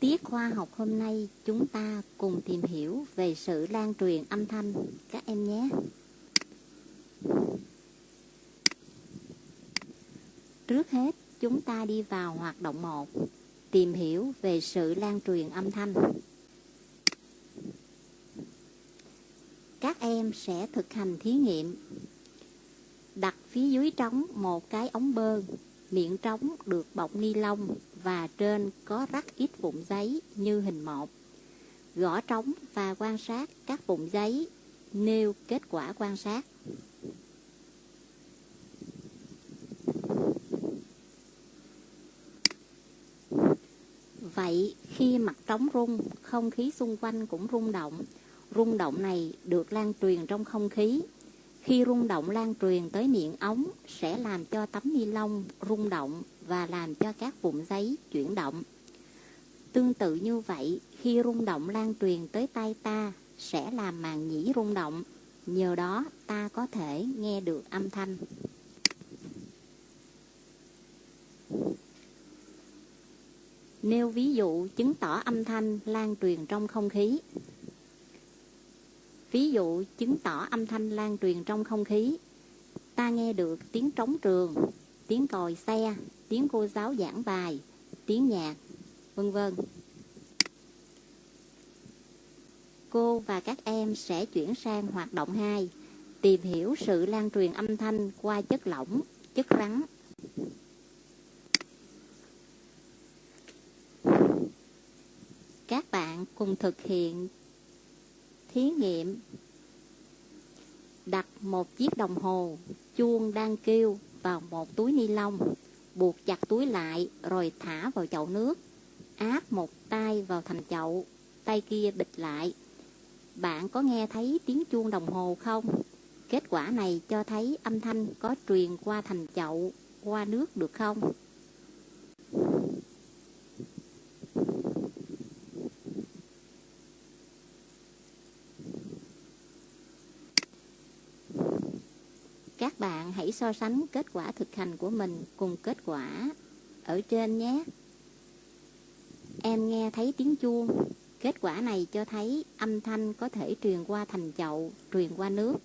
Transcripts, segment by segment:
Tiết khoa học hôm nay chúng ta cùng tìm hiểu về sự lan truyền âm thanh các em nhé. Trước hết chúng ta đi vào hoạt động 1, tìm hiểu về sự lan truyền âm thanh. Các em sẽ thực hành thí nghiệm. Đặt phía dưới trống một cái ống bơm, miệng trống được bọc ni lông và trên có rắc ít vụn giấy như hình một. Gõ trống và quan sát các vụn giấy, nêu kết quả quan sát. Vậy khi mặt trống rung, không khí xung quanh cũng rung động. Rung động này được lan truyền trong không khí. Khi rung động lan truyền tới miệng ống sẽ làm cho tấm ni lông rung động và làm cho các vụn giấy chuyển động. Tương tự như vậy, khi rung động lan truyền tới tay ta sẽ làm màng nhĩ rung động, nhờ đó ta có thể nghe được âm thanh. Nêu ví dụ chứng tỏ âm thanh lan truyền trong không khí. Ví dụ chứng tỏ âm thanh lan truyền trong không khí. Ta nghe được tiếng trống trường, tiếng còi xe, tiếng cô giáo giảng bài, tiếng nhạc, vân vân. Cô và các em sẽ chuyển sang hoạt động 2, tìm hiểu sự lan truyền âm thanh qua chất lỏng, chất rắn. Các bạn cùng thực hiện thí nghiệm đặt một chiếc đồng hồ chuông đang kêu vào một túi ni lông buộc chặt túi lại rồi thả vào chậu nước. Áp một tay vào thành chậu, tay kia bịch lại. Bạn có nghe thấy tiếng chuông đồng hồ không? Kết quả này cho thấy âm thanh có truyền qua thành chậu, qua nước được không? Các bạn hãy so sánh kết quả thực hành của mình cùng kết quả ở trên nhé. Em nghe thấy tiếng chuông. Kết quả này cho thấy âm thanh có thể truyền qua thành chậu, truyền qua nước.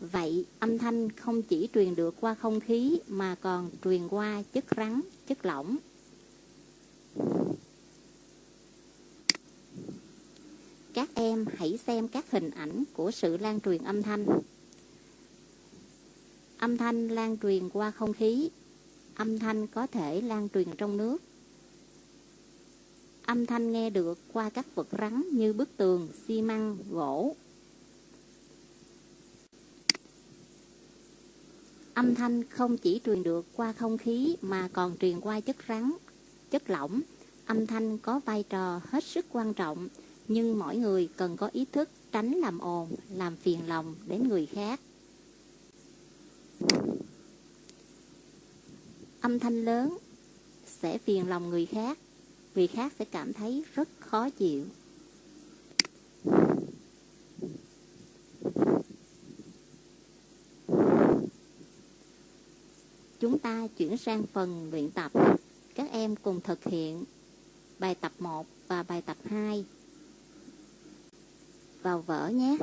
Vậy âm thanh không chỉ truyền được qua không khí mà còn truyền qua chất rắn, chất lỏng. Các em hãy xem các hình ảnh của sự lan truyền âm thanh. Âm thanh lan truyền qua không khí. Âm thanh có thể lan truyền trong nước. Âm thanh nghe được qua các vật rắn như bức tường, xi măng, gỗ. Âm thanh không chỉ truyền được qua không khí mà còn truyền qua chất rắn, chất lỏng. Âm thanh có vai trò hết sức quan trọng nhưng mỗi người cần có ý thức tránh làm ồn, làm phiền lòng đến người khác. Âm thanh lớn sẽ phiền lòng người khác, người khác sẽ cảm thấy rất khó chịu. Chúng ta chuyển sang phần luyện tập. Các em cùng thực hiện bài tập 1 và bài tập 2 vào vở nhé.